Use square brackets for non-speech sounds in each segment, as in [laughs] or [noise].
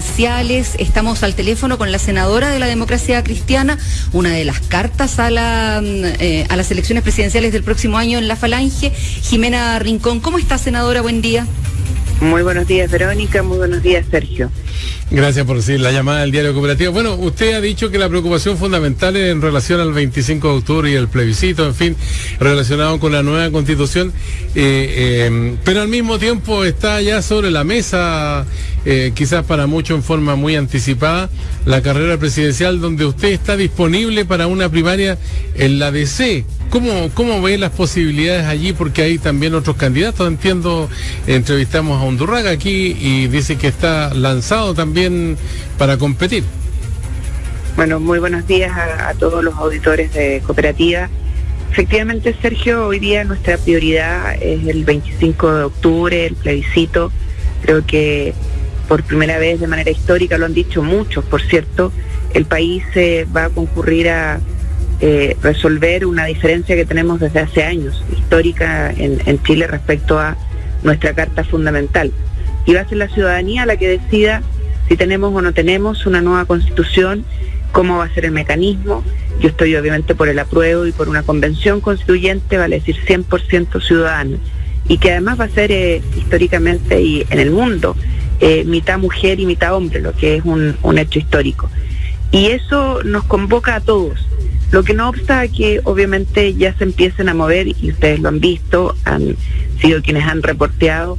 presidenciales. Estamos al teléfono con la senadora de la democracia cristiana, una de las cartas a, mm, eh, a las elecciones presidenciales del próximo año en la Falange, Jimena Rincón. ¿Cómo está, senadora? Buen día. Muy buenos días, Verónica. Muy buenos días, Sergio. Gracias por decir la llamada del diario cooperativo. Bueno, usted ha dicho que la preocupación fundamental en relación al 25 de octubre y el plebiscito, en fin, relacionado con la nueva constitución, eh, eh, pero al mismo tiempo está ya sobre la mesa, eh, quizás para muchos en forma muy anticipada, la carrera presidencial donde usted está disponible para una primaria en la DC. ¿Cómo, ¿Cómo ve las posibilidades allí? Porque hay también otros candidatos. Entiendo, entrevistamos a Undurraga aquí y dice que está lanzado también para competir. Bueno, muy buenos días a, todos los auditores de cooperativa. Efectivamente, Sergio, hoy día nuestra prioridad es el 25 de octubre, el plebiscito. Creo que por primera vez de manera histórica, lo han dicho muchos, por cierto, el país se va a concurrir a eh, resolver una diferencia que tenemos desde hace años, histórica en, Chile respecto a nuestra Carta Fundamental. Y va a ser la ciudadanía la que decida si tenemos o no tenemos una nueva constitución, cómo va a ser el mecanismo. Yo estoy obviamente por el apruebo y por una convención constituyente, vale decir 100% ciudadana, y que además va a ser eh, históricamente y en el mundo eh, mitad mujer y mitad hombre, lo que es un, hecho histórico. Y eso nos convoca a todos lo que no obsta que obviamente ya se empiecen a mover, y ustedes lo han visto, han sido quienes han reporteado,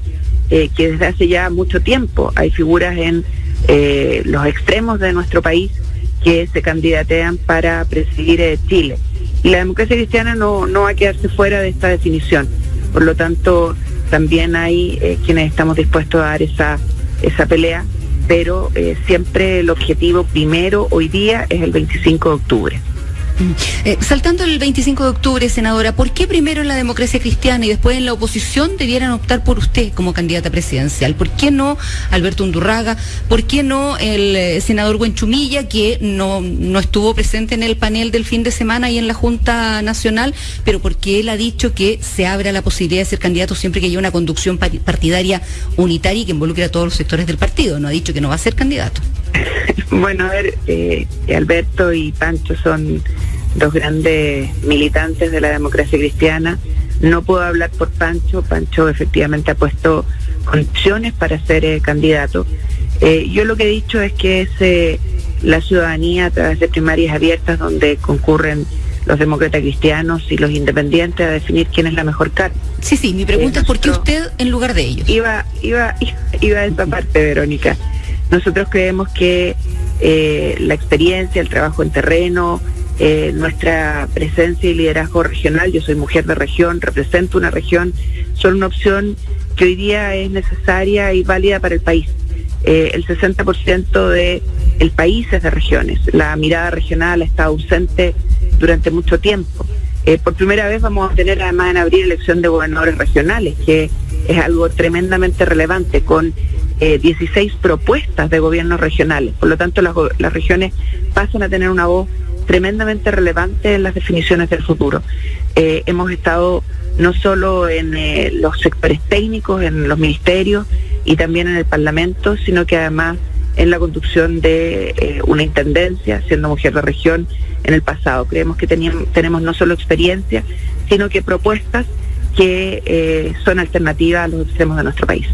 eh, que desde hace ya mucho tiempo hay figuras en eh, los extremos de nuestro país que se candidatean para presidir eh, Chile. Y la democracia cristiana no, no va a quedarse fuera de esta definición. Por lo tanto, también hay quienes estamos dispuestos a dar esa, esa pelea, pero siempre el objetivo primero hoy día es el 25 de octubre. Eh, saltando el 25 de octubre, senadora, ¿por qué primero en la democracia cristiana y después en la oposición debieran optar por usted como candidata presidencial? ¿Por qué no Alberto Undurraga? ¿Por qué no el eh, senador Buenchumilla, que no, no estuvo presente en el panel del fin de semana y en la Junta Nacional, pero porque él ha dicho que se abre la posibilidad de ser candidato siempre que haya una conducción partidaria unitaria y que involucre a todos los sectores del partido? No ha dicho que no va a ser candidato. Bueno, a ver, eh, Alberto y Pancho son dos grandes militantes de la democracia cristiana. No puedo hablar por Pancho, Pancho efectivamente ha puesto condiciones para ser eh, candidato. Eh, yo lo que he dicho es que es la ciudadanía a través de primarias abiertas donde concurren los demócratas cristianos y los independientes a definir quién es la mejor carta. Sí, sí, mi pregunta es por qué usted en lugar de ellos. Iba, iba, [laughs] iba a esa parte, Verónica. Nosotros creemos que eh, la experiencia, el trabajo en terreno, eh, nuestra presencia y liderazgo regional, yo soy mujer de región, represento una región, son una opción que hoy día es necesaria y válida para el país. Eh, el 60% del el país es de regiones. La mirada regional está ausente durante mucho tiempo. Eh, por primera vez vamos a tener además en abril elección de gobernadores regionales, que es algo tremendamente relevante, con 16 propuestas de gobiernos regionales. Por lo tanto, las, las regiones pasan a tener una voz tremendamente relevante en las definiciones del futuro. Eh, hemos estado no solo en eh, los sectores técnicos, en los ministerios y también en el Parlamento, sino que además en la conducción de eh, una intendencia, siendo mujer de región en el pasado. Creemos que tenemos no solo experiencia, sino que propuestas que son alternativas a los extremos de nuestro país.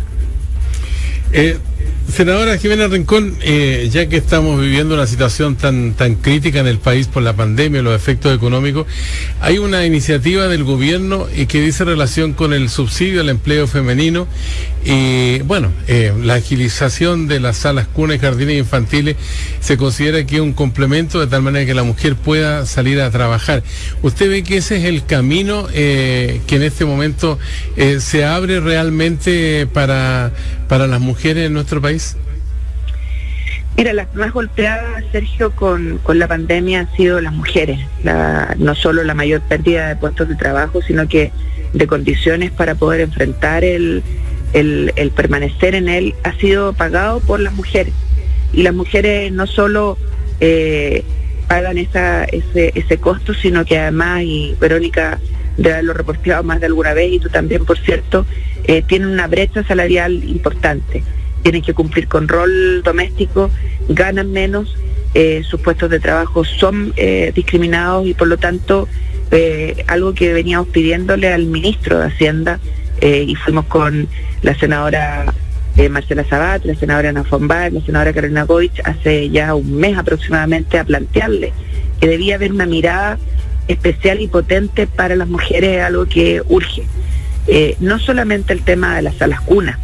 Senadora Jimena Rincón, eh, ya que estamos viviendo una situación tan, tan crítica en el país por la pandemia y los efectos económicos, hay una iniciativa del gobierno y que dice relación con el subsidio al empleo femenino y, bueno, eh, la agilización de las salas cunas jardines infantiles se considera que es un complemento de tal manera que la mujer pueda salir a trabajar. ¿Usted ve que ese es el camino eh, que en este momento se abre realmente para, para las mujeres en nuestro país? Mira, las más golpeadas, Sergio, con, la pandemia han sido las mujeres. no solo la mayor pérdida de puestos de trabajo, sino que de condiciones para poder enfrentar el, permanecer en él ha sido pagado por las mujeres. Y las mujeres no solo eh, pagan esa, ese, ese costo, sino que además, y Verónica de haberlo reportado más de alguna vez, y tú también, por cierto, eh, tienen una brecha salarial importante. tienen que cumplir con rol doméstico, ganan menos, eh, sus puestos de trabajo son eh, discriminados y por lo tanto eh, algo que veníamos pidiéndole al ministro de Hacienda y fuimos con la senadora Marcela Sabat, la senadora Ana Fombay, la senadora Carolina Goich hace ya un mes aproximadamente a plantearle que debía haber una mirada especial y potente para las mujeres, algo que urge. No solamente el tema de las salas cunas,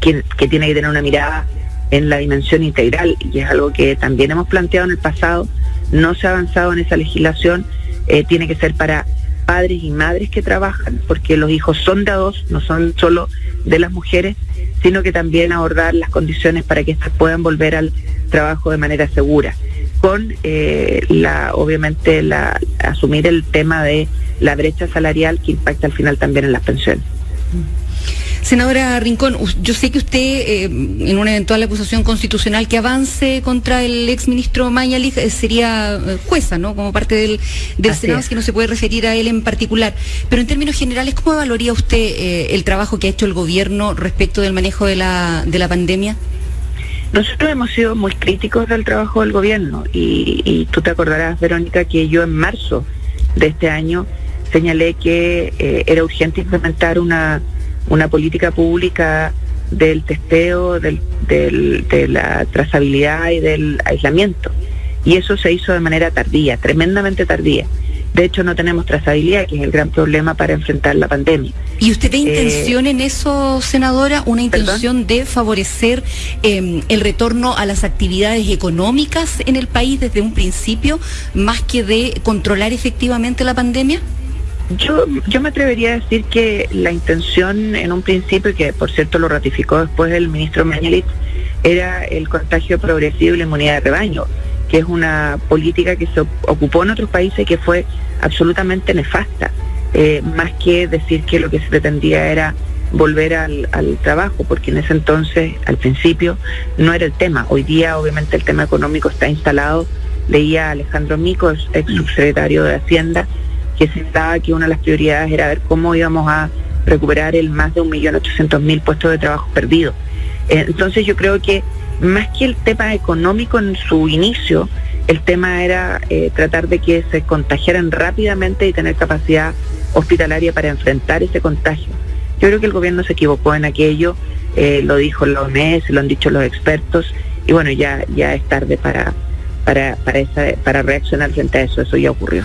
que, tiene que tener una mirada en la dimensión integral y es algo que también hemos planteado en el pasado, no se ha avanzado en esa legislación, eh, tiene que ser para padres y madres que trabajan, porque los hijos son de no son solo de las mujeres, sino que también abordar las condiciones para que éstas puedan volver al trabajo de manera segura, con eh, la, obviamente, la, asumir el tema de la brecha salarial que impacta al final también en las pensiones. Senadora Rincón, yo sé que usted, eh, en una eventual acusación constitucional que avance contra el exministro Mañalich, eh, sería jueza, ¿no? Como parte del, Senado, que no se puede referir a él en particular. Pero en términos generales, ¿cómo evaluaría usted el trabajo que ha hecho el gobierno respecto del manejo de la, de la pandemia? Nosotros hemos sido muy críticos del trabajo del gobierno y, tú te acordarás, Verónica, que yo en marzo de este año señalé que era urgente implementar una una política pública del testeo, del, de la trazabilidad y del aislamiento. Y eso se hizo de manera tardía, tremendamente tardía. De hecho, no tenemos trazabilidad, que es el gran problema para enfrentar la pandemia. ¿Y usted ve eh, intención en eso, senadora? ¿Una intención de favorecer em, el retorno a las actividades económicas en el país desde un principio, más que de controlar efectivamente la pandemia? Yo, yo me atrevería a decir que la intención en un principio, que por cierto lo ratificó después el ministro Mañalit, era el contagio progresivo y la inmunidad de rebaño, que es una política que se ocupó en otros países y que fue absolutamente nefasta, eh, más que decir que lo que se pretendía era volver al, al, trabajo, porque en ese entonces, al principio, no era el tema. Hoy día, obviamente, el tema económico está instalado. Leía a Alejandro Mico, ex subsecretario de Hacienda, que se estaba que una de las prioridades era ver cómo íbamos a recuperar el más de 1.800.000 puestos de trabajo perdidos. Eh, entonces yo creo que más que el tema económico en su inicio, el tema era eh, tratar de que se contagiaran rápidamente y tener capacidad hospitalaria para enfrentar ese contagio. Yo creo que el gobierno se equivocó en aquello, eh, lo dijo la OMS, lo han dicho los expertos, y bueno, ya, ya es tarde para, para, para, para reaccionar frente a eso, eso ya ocurrió.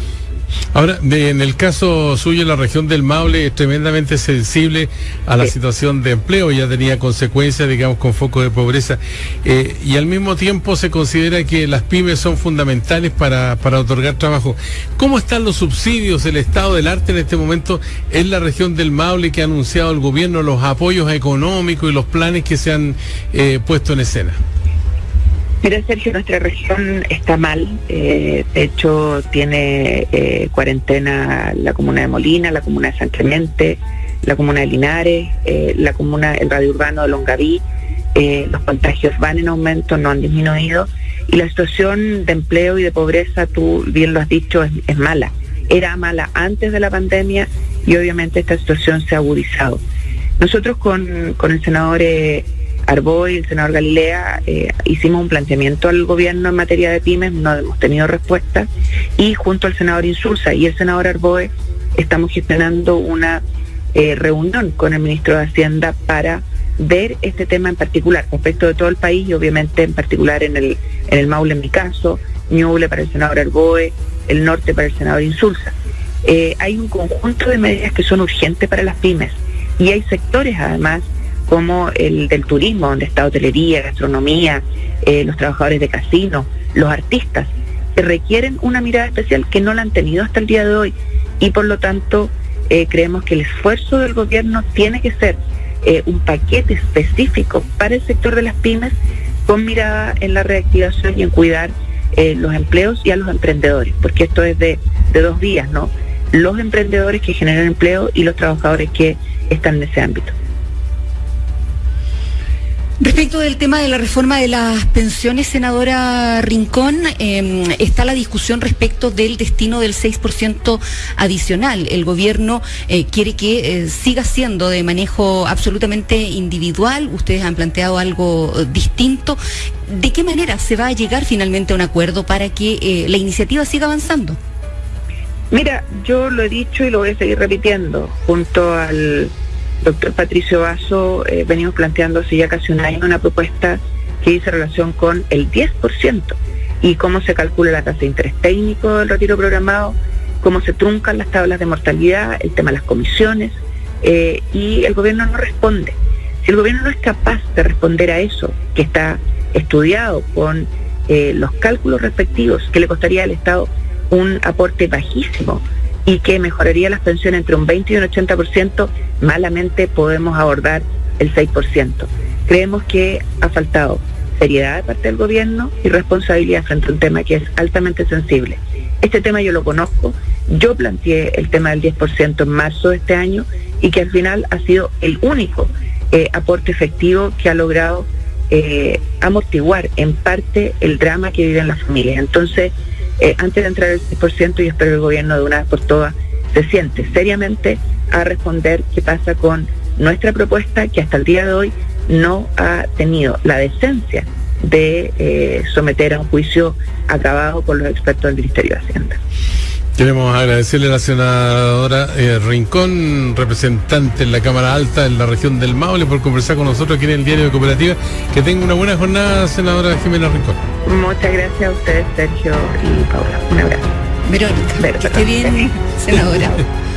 Ahora, en el caso suyo, la región del Maule es tremendamente sensible a la situación de empleo, ya tenía consecuencias, digamos, con foco de pobreza, eh, y al mismo tiempo se considera que las pymes son fundamentales para, para otorgar trabajo. ¿Cómo están los subsidios, el estado del arte en este momento en la región del Maule que ha anunciado el gobierno, los apoyos económicos y los planes que se han eh, puesto en escena? Mira, Sergio, nuestra región está mal. Eh, de hecho, tiene eh, cuarentena la comuna de Molina, la comuna de San Clemente, la comuna de Linares, eh, la comuna, el radio urbano de Longaví. los contagios van en aumento, no han disminuido. Y la situación de empleo y de pobreza, tú bien lo has dicho, es, mala. Era mala antes de la pandemia y obviamente esta situación se ha agudizado. Nosotros con, con el senador Arboy el senador Galilea eh, hicimos un planteamiento al gobierno en materia de pymes, no hemos tenido respuesta, y junto al senador Insulza y el senador Arboe estamos gestionando una eh, reunión con el ministro de Hacienda para ver este tema en particular, respecto de todo el país y obviamente en particular en el, en el Maule en mi caso, Ñuble para el senador Arboe, el norte para el senador Insulza. Eh, hay un conjunto de medidas que son urgentes para las pymes y hay sectores además como el del turismo, donde está hotelería, gastronomía, eh, los trabajadores de casino, los artistas, que requieren una mirada especial que no la han tenido hasta el día de hoy. Y por lo tanto, eh, creemos que el esfuerzo del gobierno tiene que ser eh, un paquete específico para el sector de las pymes con mirada en la reactivación y en cuidar los empleos y a los emprendedores, porque esto es de, de dos vías, ¿no? Los emprendedores que generan empleo y los trabajadores que están en ese ámbito. Respecto del tema de la reforma de las pensiones, senadora Rincón, em, está la discusión respecto del destino del 6% adicional. El gobierno eh, quiere que eh, siga siendo de manejo absolutamente individual. Ustedes han planteado algo eh, distinto. ¿De qué manera se va a llegar finalmente a un acuerdo para que la iniciativa siga avanzando? Mira, yo lo he dicho y lo voy a seguir repitiendo junto al doctor Patricio Vaso, eh, venimos planteando hace ya casi un año una propuesta que dice relación con el 10% y cómo se calcula la tasa de interés técnico del retiro programado, cómo se truncan las tablas de mortalidad, el tema de las comisiones, eh, y el gobierno no responde. Si el gobierno no es capaz de responder a eso, que está estudiado con eh, los cálculos respectivos, que le costaría al Estado un aporte bajísimo y que mejoraría las pensiones entre un 20 y un 80%, malamente podemos abordar el 6%. Creemos que ha faltado seriedad de parte del gobierno y responsabilidad frente a un tema que es altamente sensible. Este tema yo lo conozco, yo planteé el tema del 10% en marzo de este año y que al final ha sido el único eh, aporte efectivo que ha logrado eh, amortiguar en parte el drama que viven las familias. Entonces, eh, antes de entrar al 6%, y espero que el gobierno de una vez por todas se siente seriamente a responder qué pasa con nuestra propuesta que hasta el día de hoy no ha tenido la decencia de eh, someter a un juicio acabado por los expertos del Ministerio de Hacienda. Queremos agradecerle a la senadora eh, Rincón, representante en la Cámara Alta en la región del Maule, por conversar con nosotros aquí en el Diario de Cooperativa. Que tenga una buena jornada, senadora Jimena Rincón. Muchas gracias a ustedes, Sergio y Paula. Un abrazo. Verónica, Verónica. que esté bien, senadora. [laughs]